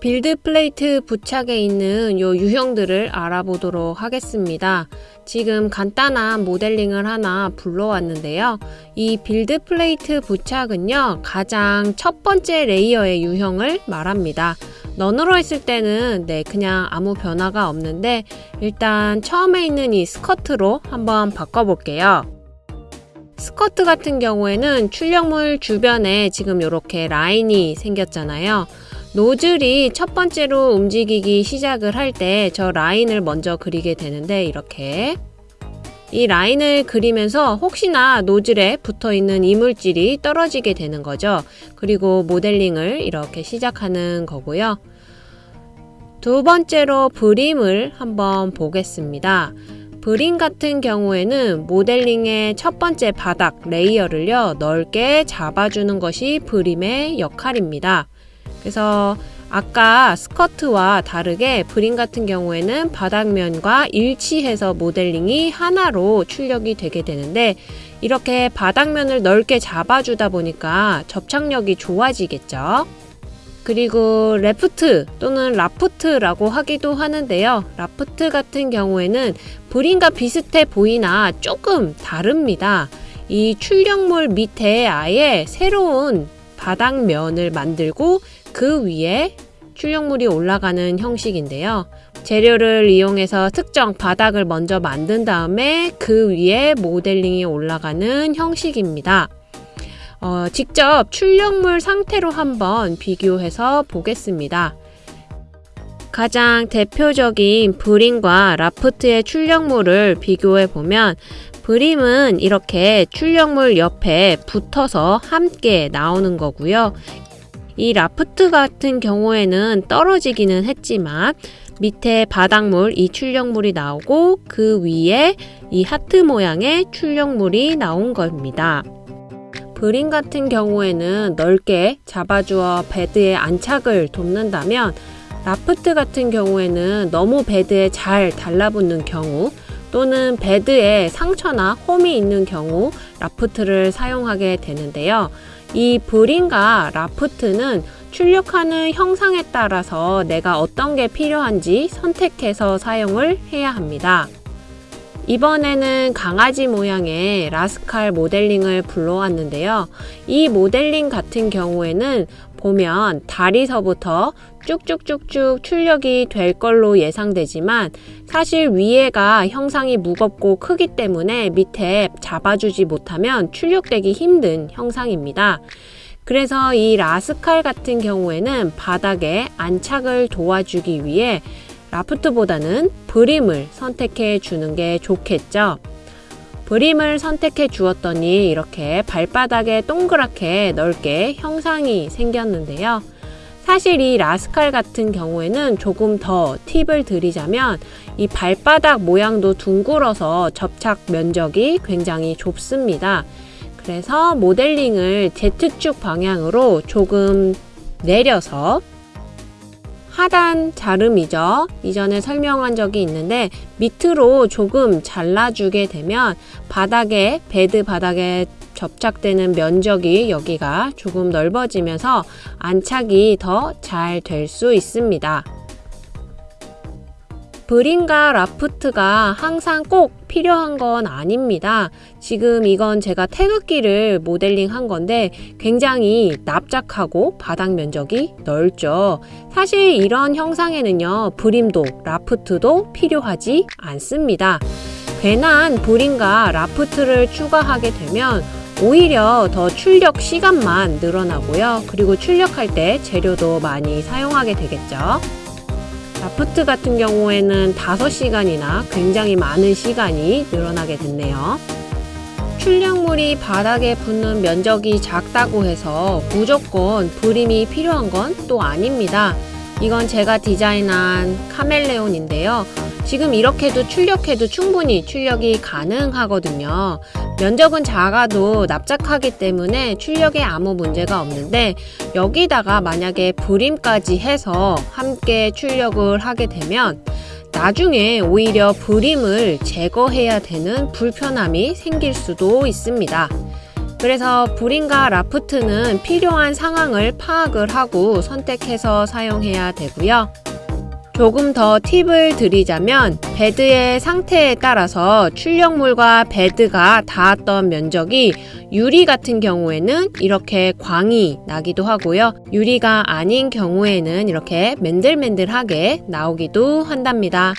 빌드 플레이트 부착에 있는 요 유형들을 알아보도록 하겠습니다. 지금 간단한 모델링을 하나 불러왔는데요. 이 빌드 플레이트 부착은요, 가장 첫 번째 레이어의 유형을 말합니다. 넌으로 했을 때는 네, 그냥 아무 변화가 없는데 일단 처음에 있는 이 스커트로 한번 바꿔볼게요. 스커트 같은 경우에는 출력물 주변에 지금 이렇게 라인이 생겼잖아요. 노즐이 첫 번째로 움직이기 시작을 할 때 저 라인을 먼저 그리게 되는데 이렇게 이 라인을 그리면서 혹시나 노즐에 붙어 있는 이물질이 떨어지게 되는 거죠. 그리고 모델링을 이렇게 시작하는 거고요. 두 번째로 브림을 한번 보겠습니다. 브림 같은 경우에는 모델링의 첫 번째 바닥 레이어를요 넓게 잡아주는 것이 브림의 역할입니다. 그래서 아까 스커트와 다르게 브림 같은 경우에는 바닥면과 일치해서 모델링이 하나로 출력이 되게 되는데 이렇게 바닥면을 넓게 잡아주다 보니까 접착력이 좋아지겠죠. 그리고 레프트 또는 라프트라고 하기도 하는데요. 라프트 같은 경우에는 브림과 비슷해 보이나 조금 다릅니다. 이 출력물 밑에 아예 새로운 바닥면을 만들고 그 위에 출력물이 올라가는 형식인데요. 재료를 이용해서 특정 바닥을 먼저 만든 다음에 그 위에 모델링이 올라가는 형식입니다. 어, 직접 출력물 상태로 한번 비교해서 보겠습니다. 가장 대표적인 브림과 라프트의 출력물을 비교해 보면 브림은 이렇게 출력물 옆에 붙어서 함께 나오는 거고요. 이 라프트 같은 경우에는 떨어지기는 했지만 밑에 바닥물 이 출력물이 나오고 그 위에 이 하트 모양의 출력물이 나온 겁니다. 브림 같은 경우에는 넓게 잡아주어 베드에 안착을 돕는다면 라프트 같은 경우에는 너무 베드에 잘 달라붙는 경우 또는 베드에 상처나 홈이 있는 경우 라프트를 사용하게 되는데요. 이 브림과 라프트는 출력하는 형상에 따라서 내가 어떤 게 필요한지 선택해서 사용을 해야 합니다. 이번에는 강아지 모양의 라스칼 모델링을 불러왔는데요. 이 모델링 같은 경우에는 보면 다리서부터 쭉쭉쭉쭉 출력이 될 걸로 예상되지만 사실 위에가 형상이 무겁고 크기 때문에 밑에 잡아주지 못하면 출력되기 힘든 형상입니다. 그래서 이 라스칼 같은 경우에는 바닥에 안착을 도와주기 위해 라프트보다는 브림을 선택해 주는 게 좋겠죠. 브림을 선택해 주었더니 이렇게 발바닥에 동그랗게 넓게 형상이 생겼는데요. 사실 이 라스칼 같은 경우에는 조금 더 팁을 드리자면 이 발바닥 모양도 둥글어서 접착 면적이 굉장히 좁습니다. 그래서 모델링을 Z축 방향으로 조금 내려서 하단 자름이죠. 이전에 설명한 적이 있는데 밑으로 조금 잘라주게 되면 바닥에 베드 바닥에 접착되는 면적이 여기가 조금 넓어지면서 안착이 더 잘 될 수 있습니다. 브림과 라프트가 항상 꼭 필요한 건 아닙니다. 지금 이건 제가 태극기를 모델링 한 건데 굉장히 납작하고 바닥 면적이 넓죠. 사실 이런 형상에는요, 브림도 라프트도 필요하지 않습니다. 괜한 브림과 라프트를 추가하게 되면 오히려 더 출력 시간만 늘어나고요. 그리고 출력할 때 재료도 많이 사용하게 되겠죠. 라프트 같은 경우에는 5시간이나 굉장히 많은 시간이 늘어나게 됐네요. 출력물이 바닥에 붙는 면적이 작다고 해서 무조건 브림이 필요한 건 또 아닙니다. 이건 제가 디자인한 카멜레온인데요. 지금 이렇게도 출력해도 충분히 출력이 가능하거든요. 면적은 작아도 납작하기 때문에 출력에 아무 문제가 없는데 여기다가 만약에 브림까지 해서 함께 출력을 하게 되면 나중에 오히려 브림을 제거해야 되는 불편함이 생길 수도 있습니다. 그래서 불인가 라프트는 필요한 상황을 파악을 하고 선택해서 사용해야 되고요. 조금 더 팁을 드리자면 베드의 상태에 따라서 출력물과 베드가 닿았던 면적이 유리 같은 경우에는 이렇게 광이 나기도 하고요. 유리가 아닌 경우에는 이렇게 맨들맨들하게 나오기도 한답니다.